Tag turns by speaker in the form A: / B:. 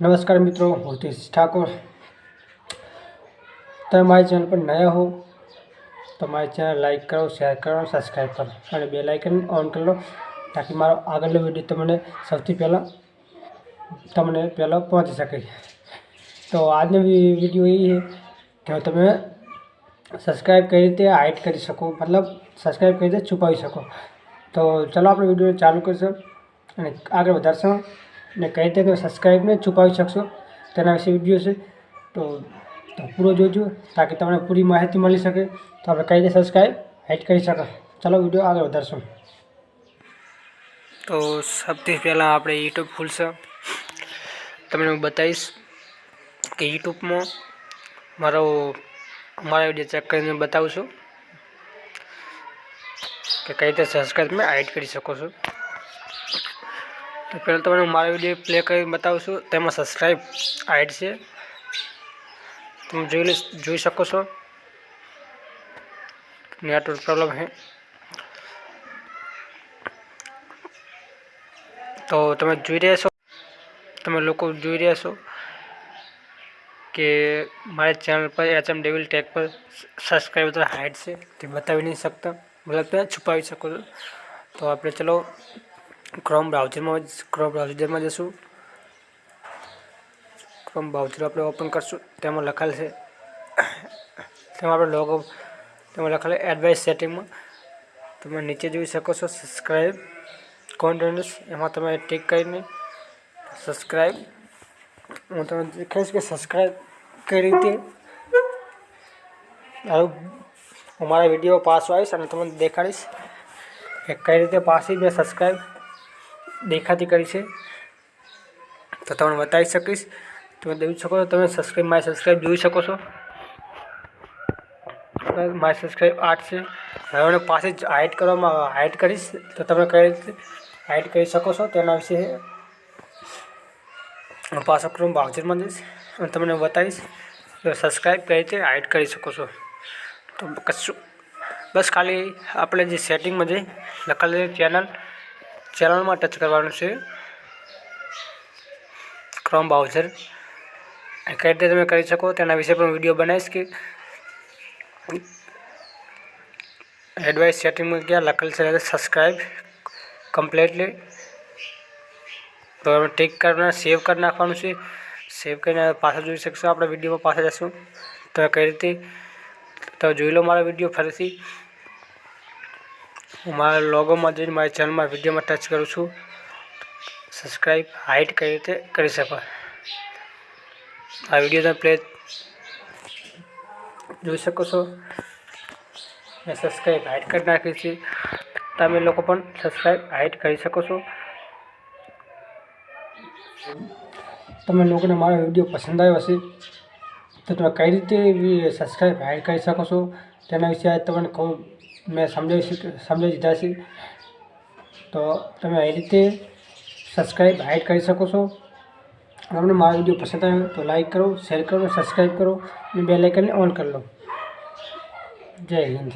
A: નમસ્કાર મિત્રો હિતેશ ઠાકોર. તમે મારી ચેનલ પર નયા હો, તો મારી ચેનલ લાઈક કરો, શેર કરો સબસ્ક્રાઈબ કરો અને બે લાઇકન ઓન કરી લો, તાકી મારો આગળનો વીડિયો તમને સૌથી પહેલાં, તમને પહેલાં પહોંચી શકે. તો આજનો વીડિયો એ છે, કે તમે સબસ્ક્રાઈબ કઈ રીતે હાઇડ કરી શકો, મતલબ સબસ્ક્રાઈબ કઈ રીતે છુપાવી શકો. તો ચલો આપણે વીડિયો ચાલુ કરીશું અને આગળ વધારશું. અને કઈ રીતે તમે સબસ્ક્રાઈબને છુપાવી શકશો તેના વિશે વીડિયો છે. તો તો પૂરો જોજો તાકી તમને પૂરી માહિતી મળી શકે. તો આપણે કઈ રીતે સબસ્ક્રાઈબ હાઇડ કરી શકો. ચાલો વીડિયો આગળ વધારશું. તો સૌથી પહેલાં આપણે યુટ્યુબ ખુલશે. તમને હું બતાવીશ કે યુટ્યુબમાં મારો, મારા વીડિયો ચેક કરીને બતાવું છું કે કઈ રીતે સબસ્ક્રાઈબ તમે હાઇડ કરી શકો છો. તો પહેલાં તમને મારો વીડિયો પ્લે કરી બતાવું છું તેમાં સબસ્ક્રાઈબ આઈડ છે. તમે જોઈ જોઈ શકો છો. નેટવર્ક પ્રોબ્લેમ છે. તો તમે જોઈ રહ્યા છો, તમે લોકો જોઈ રહ્યા છો કે મારી ચેનલ પર એચ એમ ડેવિલ ટેક પર સબસ્ક્રાઈબર હાઇડ છે. તે બતાવી નહીં શકતા. મતલબ તમે છુપાવી શકો છો. તો આપણે ચલો ક્રોમ બ્રાઉઝરમાં ક્રોમ બ્રાઉઝરમાં જશું. ક્રોમ બ્રાઉઝર આપણે ઓપન કરશું. તેમાં લખાયેલ છે તેમાં આપણે લોગો તેમાં લખાયેલ એડવાઇસ સેટિંગમાં તમે નીચે જોઈ શકો છો સબસ્ક્રાઈબ કોન્ટિન્યુસ એમાં તમે ટિક કરીને સબસ્ક્રાઈબ હું તમને દેખાઈશ કે સબસ્ક્રાઈબ કઈ રીતે હું મારા વીડિયો પાછો આવીશ અને તમને દેખાડીશ કે કઈ રીતે પાછી મેં સબસ્ક્રાઈબ દેખાતી કરી છે. તો તમને બતાવી શકીશ. તમે જોઈ શકો છો, તમે સબસ્ક્રાઈબ માય સબસ્ક્રાઈબ જોઈ શકો છો. માય સબસ્ક્રાઈબ આઠ છે. હવે પાસે જ હાઇડ કરવામાં હાઇડ કરીશ. તો તમે કઈ રીતે હાઇડ કરી શકો છો તેના વિશે હું પાછો ક્રોમ બાઉચરમાં જઈશ અને તમને બતાવીશ. સબસ્ક્રાઈબ કઈ રીતે હાઇડ કરી શકો છો. તો કશું બસ ખાલી આપણે જે સેટિંગમાં જઈ લખેલી ચેનલ ચેનલમાં ટચ કરવાનું છે. ક્રોમ બ્રાઉઝર કઈ રીતે તમે કરી શકો તેના વિશે પણ વીડિયો બનાવીશ કે એડવાઇસ સેટિંગમાં ગયા લખેલ છે સબસ્ક્રાઈબ કમ્પ્લીટલી તો અમે ટીક કરીને સેવ કરી નાખવાનું છે. સેવ કરીને પાછા જોઈ શકશો. આપણે વિડીયોમાં પાછા જશું તમે કઈ રીતે? તો જોઈ લો મારો વીડિયો ફરીથી. હું મારા લોગોમાં જઈને મારી ચેનલમાં વિડીયોમાં ટચ કરું છું. સબસ્ક્રાઈબ હાઇટ કઈ રીતે કરી શકો. આ વીડિયો તમે પ્લે જોઈ શકો છો. મેં સબસ્ક્રાઈબ હાઇટ કરી નાખી છે. તમે લોકો પણ સબસ્ક્રાઈબ હાઇટ કરી શકો છો. તમે લોકોને મારો વીડિયો પસંદ આવ્યો હશે, તો તમે કઈ રીતે સબસ્ક્રાઈબ હાઇડ કરી શકો છો? તેના વિશે તમને કહું મેં સમજાવી સમજાવી દીધા છે. તો તમે એ રીતે સબસ્ક્રાઈબ હાઇડ કરી શકો છો. તમને મારો વીડિયો પસંદ આવ્યો તો લાઇક કરો શેર કરો સબસ્ક્રાઈબ કરો અને બે લાઇકનને ઓન કરી લો. જય હિન્દ.